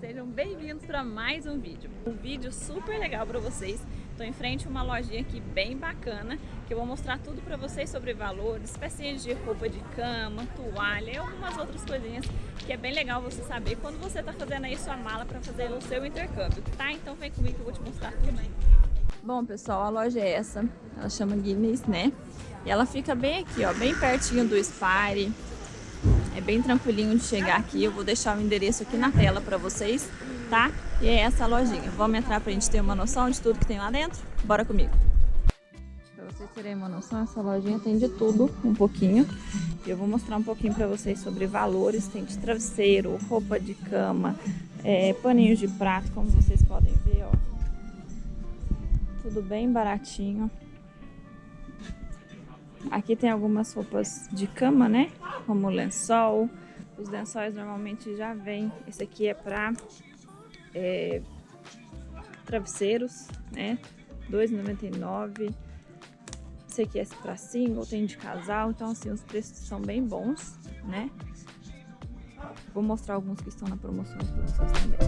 Sejam bem-vindos para mais um vídeo. Um vídeo super legal para vocês. Estou em frente a uma lojinha aqui bem bacana, que eu vou mostrar tudo para vocês sobre valores, pecinhas de roupa de cama, toalha e algumas outras coisinhas que é bem legal você saber quando você está fazendo aí sua mala para fazer o seu intercâmbio, tá? Então vem comigo que eu vou te mostrar tudo. Bom, pessoal, a loja é essa. Ela chama Guinness, né? E ela fica bem aqui, ó, bem pertinho do Spire. É bem tranquilinho de chegar aqui. Eu vou deixar o endereço aqui na tela para vocês, tá? E é essa lojinha. Vamos entrar para a gente ter uma noção de tudo que tem lá dentro? Bora comigo! Para vocês terem uma noção, essa lojinha tem de tudo, um pouquinho. Eu vou mostrar um pouquinho para vocês sobre valores. Tem de travesseiro, roupa de cama, é, paninhos de prato, como vocês podem ver, ó. Tudo bem baratinho. Aqui tem algumas roupas de cama, né? Como lençol. Os lençóis normalmente já vem. Esse aqui é para é, travesseiros, né? R$ 2,99. Esse aqui é para single, tem de casal. Então, assim, os preços são bem bons, né? Vou mostrar alguns que estão na promoção para vocês também.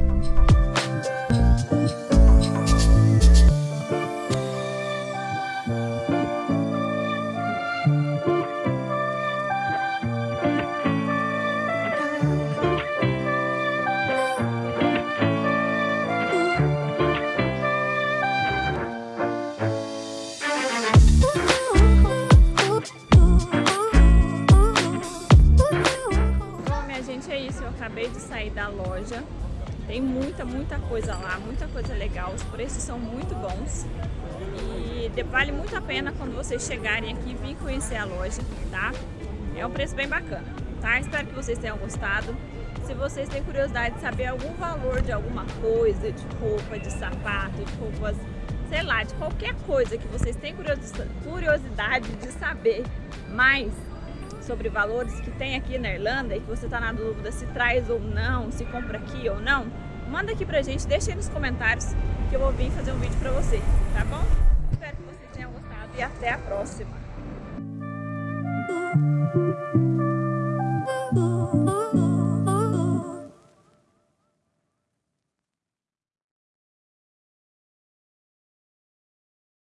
Acabei de sair da loja. Tem muita, muita coisa lá, muita coisa legal. Os preços são muito bons. E vale muito a pena quando vocês chegarem aqui vir conhecer a loja, tá? É um preço bem bacana, tá? Espero que vocês tenham gostado. Se vocês têm curiosidade de saber algum valor de alguma coisa, de roupa, de sapato, de roupas, sei lá, de qualquer coisa que vocês têm curiosidade de saber mais, sobre valores que tem aqui na Irlanda e que você está na dúvida se traz ou não, se compra aqui ou não, manda aqui pra gente, deixa aí nos comentários que eu vou vir fazer um vídeo pra você, tá bom? Espero que vocês tenham gostado e até a próxima!